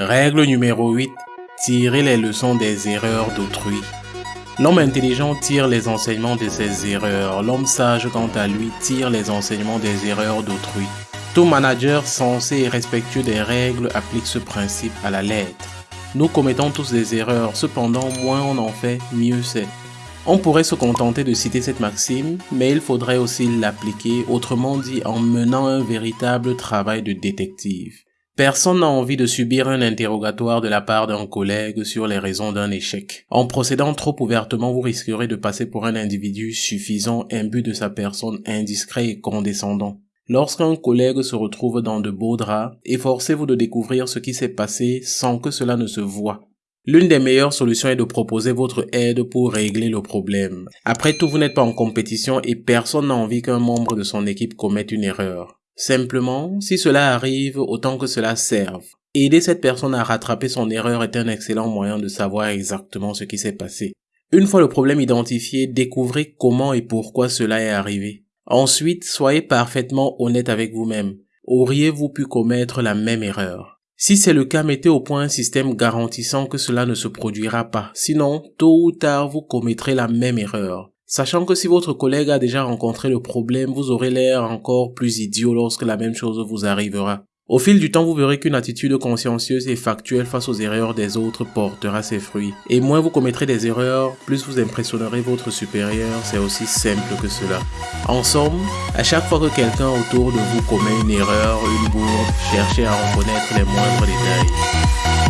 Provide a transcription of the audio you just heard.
Règle numéro 8. Tirez les leçons des erreurs d'autrui. L'homme intelligent tire les enseignements de ses erreurs. L'homme sage, quant à lui, tire les enseignements des erreurs d'autrui. Tout manager sensé et respectueux des règles applique ce principe à la lettre. Nous commettons tous des erreurs, cependant moins on en fait, mieux c'est. On pourrait se contenter de citer cette maxime, mais il faudrait aussi l'appliquer, autrement dit en menant un véritable travail de détective. Personne n'a envie de subir un interrogatoire de la part d'un collègue sur les raisons d'un échec. En procédant trop ouvertement, vous risquerez de passer pour un individu suffisant, imbu de sa personne, indiscret et condescendant. Lorsqu'un collègue se retrouve dans de beaux draps, efforcez-vous de découvrir ce qui s'est passé sans que cela ne se voie. L'une des meilleures solutions est de proposer votre aide pour régler le problème. Après tout, vous n'êtes pas en compétition et personne n'a envie qu'un membre de son équipe commette une erreur. Simplement, si cela arrive, autant que cela serve. Aider cette personne à rattraper son erreur est un excellent moyen de savoir exactement ce qui s'est passé. Une fois le problème identifié, découvrez comment et pourquoi cela est arrivé. Ensuite, soyez parfaitement honnête avec vous-même. Auriez-vous pu commettre la même erreur? Si c'est le cas, mettez au point un système garantissant que cela ne se produira pas. Sinon, tôt ou tard, vous commettrez la même erreur. Sachant que si votre collègue a déjà rencontré le problème, vous aurez l'air encore plus idiot lorsque la même chose vous arrivera. Au fil du temps, vous verrez qu'une attitude consciencieuse et factuelle face aux erreurs des autres portera ses fruits. Et moins vous commettrez des erreurs, plus vous impressionnerez votre supérieur, c'est aussi simple que cela. En somme, à chaque fois que quelqu'un autour de vous commet une erreur, une bourde, cherchez à reconnaître les moindres détails.